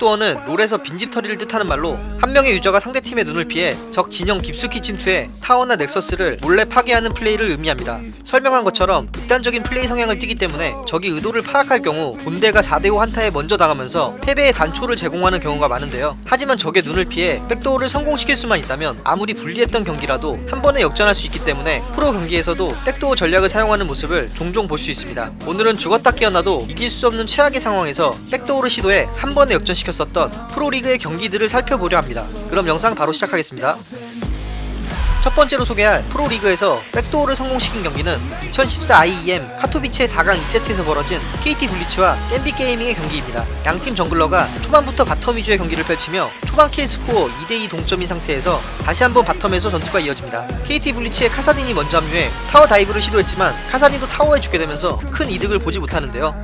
백도어는 롤에서 빈집털이를 뜻하는 말로 한 명의 유저가 상대팀의 눈을 피해 적 진영 깊숙이 침투해 타워나 넥서스를 몰래 파괴하는 플레이를 의미합니다. 설명한 것처럼 극단적인 플레이 성향을 띠기 때문에 적이 의도를 파악할 경우 본대가 4대5 한타에 먼저 당하면서 패배의 단초를 제공하는 경우가 많은데요. 하지만 적의 눈을 피해 백도어를 성공시킬 수만 있다면 아무리 불리했던 경기라도 한 번에 역전할 수 있기 때문에 프로 경기에서도 백도어 전략을 사용하는 모습을 종종 볼 수 있습니다. 오늘은 죽었다 깨어나도 이길 수 없는 최악의 상황에서 백도어를 시도해 한 번에 역전시켰었던 프로리그의 경기들을 살펴보려 합니다. 그럼 영상 바로 시작하겠습니다. 첫 번째로 소개할 프로리그에서 backdoor를 성공시킨 경기는 2014 IEM 카토비체 4강 2세트에서 벌어진 KT 불리츠와 갬빗 게이밍의 경기입니다. 양팀 jungler가 초반부터 bottom 위주의 경기를 펼치며 초반 kill 스코어 2대2 동점인 상태에서 다시 한번 bottom에서 전투가 이어집니다. KT 불리츠의 카사딘이 먼저 합류해 타워 dive를 시도했지만 카사딘도 타워에 죽게 되면서 큰 이득을 보지 못하는데요.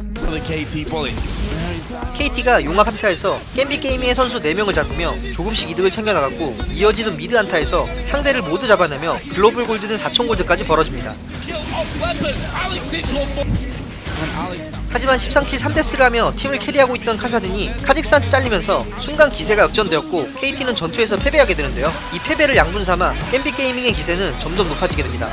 KT가 용 앞 한타에서 갬빗 게이밍의 선수 4명을 잡으며 조금씩 이득을 챙겨나갔고 이어지는 mid 한타에서 상대를 모두 잡아내며 글로벌 골드는 4천 골드까지 벌어집니다. 하지만 13kill 3death를 하며 팀을 carry하고 있던 카사딘이 카직스한테 잘리면서 순간 기세가 역전되었고 KT는 전투에서 패배하게 되는데요. 이 패배를 양분 삼아 갬빗 게이밍의 기세는 점점 높아지게 됩니다.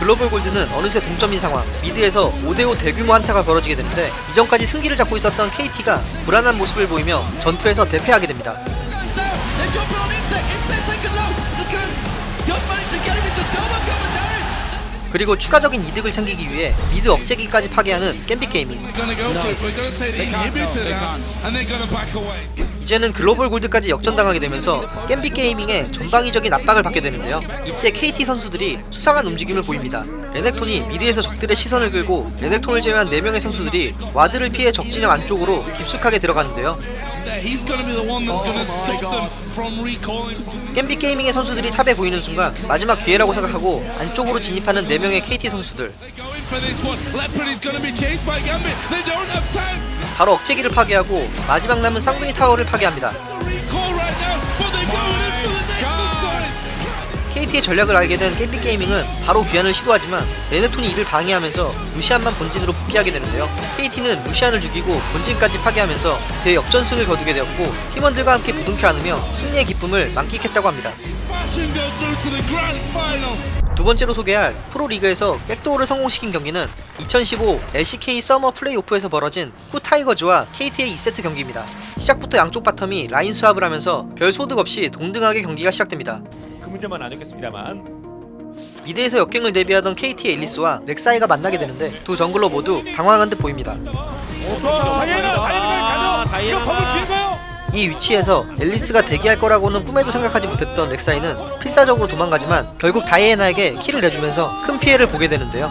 글로벌 골드는 어느새 동점인 상황 mid에서 5대5 대규모 한타가 벌어지게 되는데 이전까지 승기를 잡고 있었던 KT가 불안한 모습을 보이며 전투에서 대패하게 됩니다. 그리고 추가적인 이득을 챙기기 위해 mid 억제기까지 파괴하는 갬빗 게이밍. 이제는 글로벌 골드까지 역전당하게 되면서 갬빗 게이밍의 전방위적인 압박을 받게 되는데요. 이때 KT 선수들이 수상한 움직임을 보입니다. 레넥톤이 mid에서 적들의 시선을 끌고 레넥톤을 제외한 4명의 선수들이 ward를 피해 적진영 안쪽으로 깊숙하게 들어가는데요. He's gonna be the one that's gonna Oh stop them from recalling. 겜비 게이밍의 선수들이 탑에 보이는 순간 마지막 기회라고 생각하고 안쪽으로 진입하는 4명의 KT 선수들 바로 억제기를 파괴하고 마지막 남은 쌍둥이 타워를 파괴합니다. KT의 전략을 알게 된 겜비 게이밍은 바로 귀환을 시도하지만 레네톤이 이를 방해하면서 루시안만 본진으로 복귀하게 되는데요. KT는 루시안을 죽이고 본진까지 파괴하면서 대역전승을 거두게 되었고 팀원들과 함께 부둥켜 안으며 승리의 기쁨을 만끽했다고 합니다. 두 번째로 소개할 프로리그에서 backdoor를 성공시킨 경기는 2015 LCK summer 플레이오프에서 벌어진 쿠 타이거즈와 KT의 2세트 경기입니다. 시작부터 양쪽 bottom이 라인 swap을 하면서 별 소득 없이 동등하게 경기가 시작됩니다. 그 문제만 아니겠습니다만 mid에서 역gank를 대비하던 KT의 앨리스와 렉사이가 만나게 되는데 두 jungler 모두 당황한 듯 보입니다. 다이애나 다이애나 가죠 이거 버블 긴 거요 이 위치에서 앨리스가 대기할 거라고는 꿈에도 생각하지 못했던 렉사이는 필사적으로 도망가지만 결국 다이애나에게 kill을 내주면서 큰 피해를 보게 되는데요.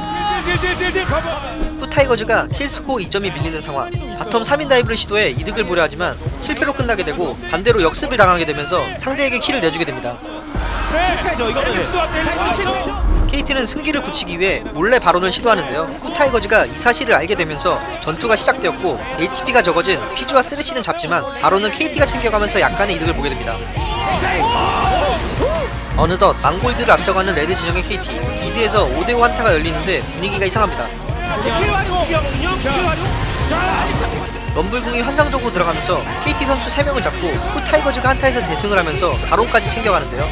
쿠타이거즈가 kill스코어 2점이 밀리는 상황 bottom 3인 dive를 시도해 이득을 보려 하지만 실패로 끝나게 되고 반대로 역습을 당하게 되면서 상대에게 kill을 내주게 됩니다. 네 실패죠 이거는 KT는 승기를 굳히기 위해 몰래 바론을 시도하는데요. 쿠타이거즈가 이 사실을 알게 되면서 전투가 시작되었고 HP가 적어진 퀴즈와 쓰레쉬는 잡지만 바론은 KT가 챙겨가면서 약간의 이득을 보게 됩니다. 어느덧 만골드를 앞서가는 레드 진영의 KT mid에서 5대5 한타가 열리는데 분위기가 이상합니다. 럼블궁이 환상적으로 들어가면서 KT 선수 3명을 잡고 후타이거즈가 한타에서 대승을 하면서 바론까지 챙겨가는데요.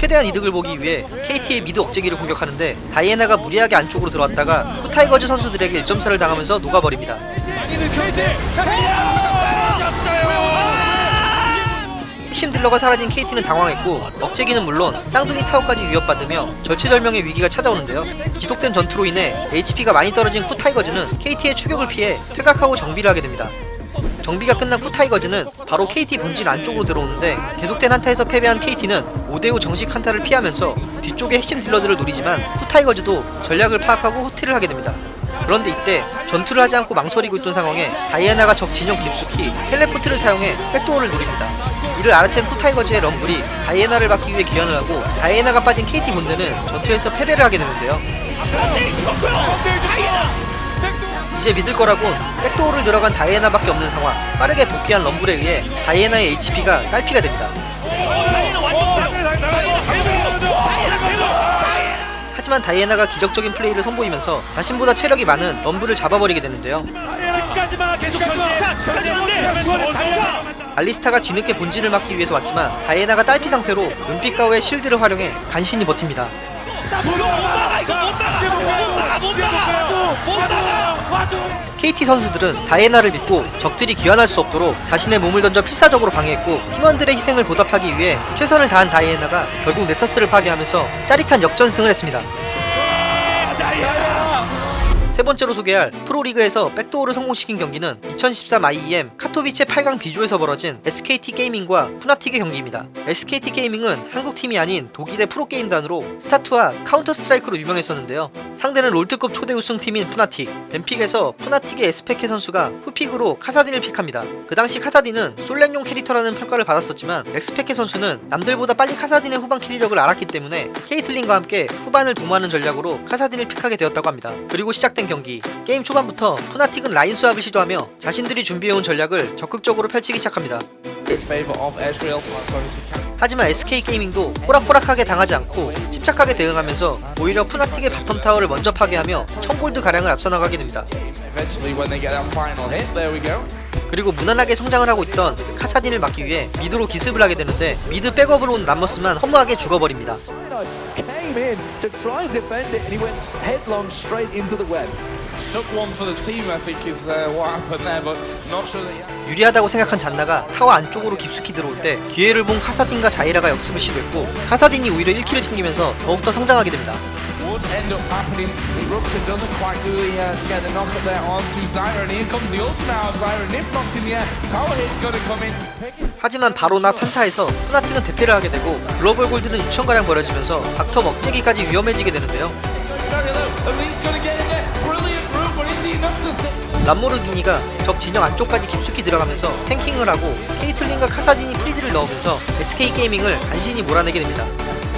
최대한 이득을 보기 위해 KT의 미드 억제기를 공격하는데 다이애나가 무리하게 안쪽으로 들어왔다가 후타이거즈 선수들에게 1점 차를 당하면서 녹아버립니다. 많이는 KT 핵심 딜러가 사라진 KT는 당황했고 억제기는 물론 쌍둥이 타워까지 위협받으며 절체절명의 위기가 찾아오는데요. 지속된 전투로 인해 HP가 많이 떨어진 쿠타이거즈는 KT의 추격을 피해 퇴각하고 정비를 하게 됩니다. 정비가 끝난 쿠타이거즈는 바로 KT 본진 안쪽으로 들어오는데 계속된 한타에서 패배한 KT는 5대5 정식 한타를 피하면서 뒤쪽의 핵심 딜러들을 노리지만 쿠타이거즈도 전략을 파악하고 후퇴를 하게 됩니다. 그런데 이때 전투를 하지 않고 망설이고 있던 상황에 다이애나가 적 진영 깊숙이 teleport를 사용해 backdoor를 노립니다. 이를 알아챈 쿠타이거즈의 럼블이 다이애나를 막기 위해 귀환을 하고 다이애나가 빠진 KT 본대는 전투에서 패배를 하게 되는데요. 이제 믿을 거라곤 백도어를 들어간 다이애나밖에 없는 상황 빠르게 복귀한 럼블에 의해 다이애나의 HP가 딸피가 됩니다. 하지만 다이애나가 기적적인 플레이를 선보이면서 자신보다 체력이 많은 럼블을 잡아버리게 되는데요. 알리스타가 뒤늦게 본진을 막기 위해서 왔지만 다이애나가 딸피 상태로 은빛 가오의 쉴드를 활용해 간신히 버팁니다. KT 선수들은 다이애나를 믿고 적들이 귀환할 수 없도록 자신의 몸을 던져 필사적으로 방해했고 팀원들의 희생을 보답하기 위해 최선을 다한 다이애나가 결국 nexus를 파괴하면서 짜릿한 역전승을 했습니다. 세 번째로 소개할 프로리그에서 backdoor를 성공시킨 경기는 2013 IEM 카토비체 8강 B조에서 벌어진 SK 게이밍과 푸나틱의 경기입니다. SK 게이밍은 한국 팀이 아닌 독일의 프로게임단으로 스타2와 카운터 스트라이크로 유명했었는데요. 상대는 롤드컵 초대 우승팀인 푸나틱. ban pick에서 푸나틱의 엑스페케 선수가 후pick으로 카사딘을 pick합니다. 그 당시 카사딘은 솔랭용 캐릭터라는 평가를 받았었지만 엑스페케 선수는 남들보다 빨리 카사딘의 후반 carry력을 알았기 때문에 케이틀린과 함께 후반을 도모하는 전략으로 카사딘을 pick하게 되었다고 합니다. 그리고 시작된 경기 게임 초반부터 푸나틱은 라인 swap을 시도하며 자신들이 준비해온 전략을 적극적으로 펼치기 시작합니다. Obviously can 하지만 SK 게이밍도 호락호락하게 당하지 않고 침착하게 대응하면서 오히려 푸나틱의 bottom 타워를 먼저 파괴하며 1000골드 가량을 앞서 나가게 됩니다. eventually when they get that final hit. There we go. 그리고 무난하게 성장을 하고 있던 카사딘을 막기 위해 mid로 기습을 하게 되는데 mid 백업으로 온 람머스만 허무하게 죽어버립니다. Uh, 유리하다고 생각한 잔나가 타워 안쪽으로 깊숙이 들어올 때 기회를 본 카사딘과 자이라가 역습을 시도했고 카사딘이 오히려 1kill을 챙기면서 더욱더 성장하게 됩니다. Would end up happening. Eruption doesn't quite do the, uh, get the knock up there onto Zyra, and here comes the ultimate out of Zyra. Nip knocked in the air. Tower hit's gonna come in. Picking 하지만 바로나 판타에서 푸나틱은 대패를 하게 되고 글로벌 골드는 6천가량 벌어지면서 닥터 먹재기까지 위험해지게 되는데요. 람모르기니가 적 진영 안쪽까지 깊숙이 들어가면서 탱킹을 하고 케이틀린과 카사딘이 프리드를 넣으면서 SK 게이밍을 간신히 몰아내게 됩니다.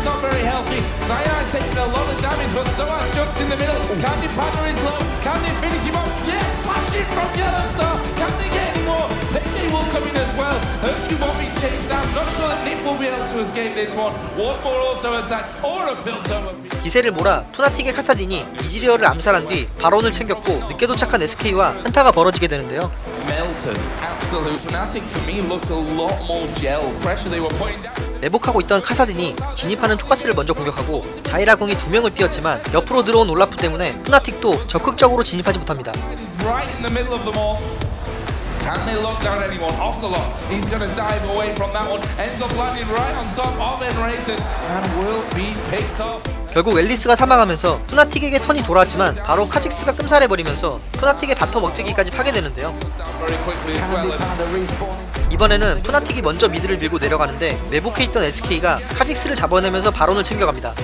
Not very healthy. Zyra taking a lot of damage, but Soaz jumps in the middle. Can the partner is low? Can they finish him off? Yeah, flashing from Yellow Star. Can they get any more? Payday will come in as well. Hercule won't be chased down. Not sure that Nip will be able to escape this one. One more auto attack or a Piltover. 기세를 몰아 푸나틱의 카사딘이 이지리어를 암살한 뒤 바론을 챙겼고 늦게 도착한 SK와 한타가 벌어지게 되는데요. Melted. Absolute fanatic for me looked a lot more gelled. Pressure they were putting down. 매복하고 있던 카사딘이 진입하는 초가스를 먼저 공격하고 자이라궁이 두 명을 띄웠지만 옆으로 들어온 올라프 때문에 푸나틱도 적극적으로 진입하지 못합니다. right in the middle of them all. Can they lock down anyone? Ocelot, he's going to dive away from that one. Ends up landing right on top of Enrated and will be picked up. 결국 앨리스가 사망하면서 푸나틱에게 turn이 돌아왔지만 바로 카직스가 끔살해버리면서 푸나틱의 bottom 억제기까지 파괴되는데요. 이번에는 푸나틱이 먼저 미드를 밀고 내려가는데 매복해 있던 SK가 카직스를 잡아내면서 바론을 챙겨갑니다.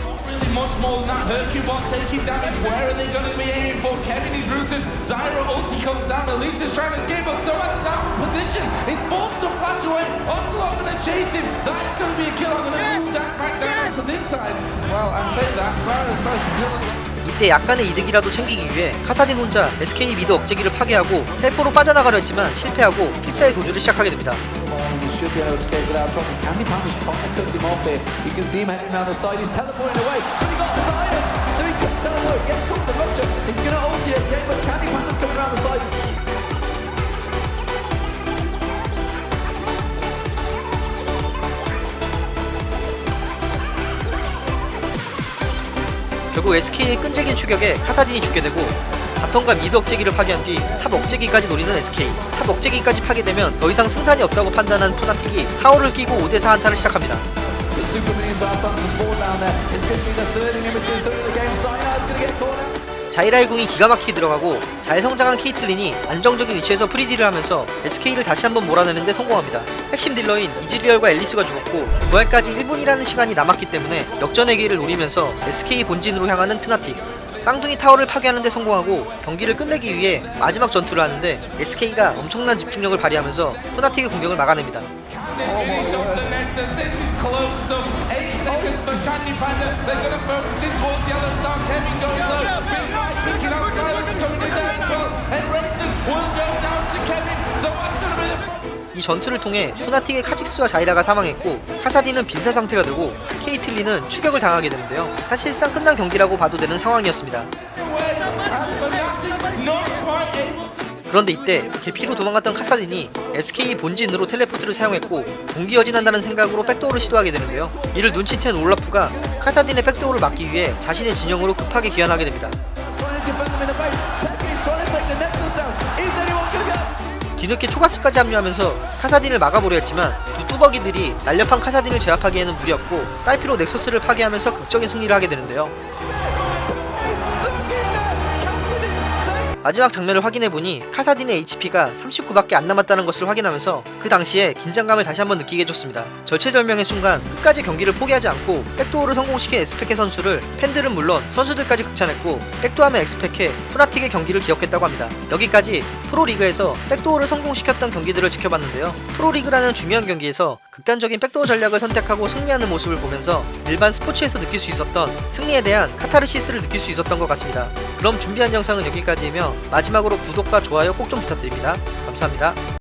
이때 약간의 이득이라도 챙기기 위해 카사딘 혼자 SK 미드 억제기를 파괴하고 텔포로 빠져나가려 했지만 실패하고 필사의 도주를 시작하게 됩니다. 결국 SK의 끈질긴 추격에 카사딘이 죽게 되고 bottom과 mid 억제기를 파괴한 뒤 top 억제기까지 노리는 SK top 억제기까지 파괴되면 더 이상 승산이 없다고 판단한 푸나틱이 타워를 끼고 5대4 한타를 시작합니다 자이라의 궁이 기가 막히게 들어가고 잘 성장한 케이틀린이 안정적인 위치에서 free딜을 하면서 SK를 다시 한번 몰아내는데 성공합니다. 핵심 딜러인 이즈리얼과 앨리스가 죽었고 부활까지 1분이라는 시간이 남았기 때문에 역전의 기회를 노리면서 SK 본진으로 향하는 푸나틱 쌍둥이 타워를 파괴하는데 성공하고 경기를 끝내기 위해 마지막 전투를 하는데 SK가 엄청난 집중력을 발휘하면서 푸나틱의 공격을 막아냅니다. Seconds for Candy Panda. They're going to focus in towards the other star. Kevin going low. Big Mike picking out silence coming in there as well. And Renton will go down to Kevin. So what's going to be the 이 전투를 통해 포나틱의 카직스와 자이라가 사망했고 카사딘은 빈사 상태가 되고 케이틀린은 추격을 당하게 되는데요. 사실상 끝난 경기라고 봐도 되는 상황이었습니다. 그런데 이때 개피로 도망갔던 카사딘이 SK 본진으로 텔레포트를 사용했고 동기어진한다는 생각으로 백도어를 시도하게 되는데요. 이를 눈치챈 올라프가 카사딘의 백도어를 막기 위해 자신의 진영으로 급하게 귀환하게 됩니다. 뒤늦게 초가스까지 합류하면서 카사딘을 막아보려 했지만 두 뚜벅이들이 날렵한 카사딘을 제압하기에는 무리였고 딸피로 넥서스를 파괴하면서 극적인 승리를 하게 되는데요. 마지막 장면을 확인해보니 카사딘의 HP가 39밖에 안 남았다는 것을 확인하면서 그 당시에 긴장감을 다시 한번 느끼게 해줬습니다. 절체절명의 순간 끝까지 경기를 포기하지 않고 백도어를 성공시킨 xPeke 선수를 팬들은 물론 선수들까지 극찬했고 백도어 하면 xPeke, Fnatic의 경기를 기억했다고 합니다. 여기까지 프로리그에서 백도어를 성공시켰던 경기들을 지켜봤는데요. 프로리그라는 중요한 경기에서 극단적인 백도어 전략을 선택하고 승리하는 모습을 보면서 일반 스포츠에서 느낄 수 있었던 승리에 대한 카타르시스를 느낄 수 있었던 것 같습니다. 그럼 준비한 영상은 여기까지이며 마지막으로 구독과 좋아요 꼭 좀 부탁드립니다. 감사합니다.